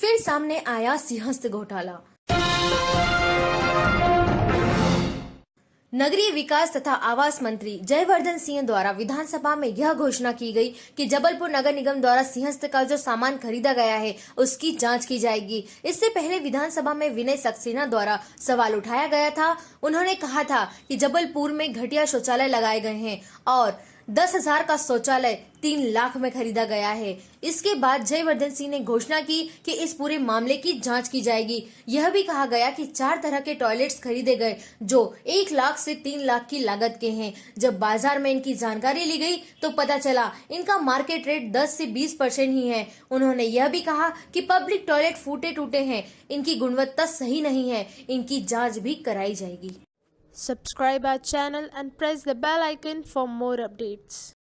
फिर सामने आया सिंहस्थ घोटाला। नगरीय विकास तथा आवास मंत्री जयवर्धन सिंह द्वारा विधानसभा में यह घोषणा की गई कि जबलपुर नगर निगम द्वारा सिंहस्थ का जो सामान खरीदा गया है, उसकी जाँच की जाएगी। इससे पहले विधानसभा में विनय सक्सेना द्वारा सवाल उठाया गया था। उन्होंने कहा था कि जबलपुर में घटिया शौचालय लगाए गए हैं और दस हज़ार का शौचालय तीन लाख में खरीदा गया है। इसके बाद जयवर्धन सिंह ने घोषणा की कि इस पूरे मामले की जाँच की जाएगी। यह भी कहा गया कि चार तरह के टॉयलेट्स खरीदे गए, जो एक लाख से तीन लाख की लागत के हैं। जब बाज़ार में इनकी जानकारी ली गई तो पता चला, इनका मार्केट रेट 10 से 20 परसेंट ही है। उन्होंने यह भी कहा कि पब्लिक टॉयलेट फूटे टूटे हैं, इनकी गुणवत्ता सही नहीं है, इनकी जाँच भी कराई जाएगी। Subscribe our channel and press the bell icon for more updates.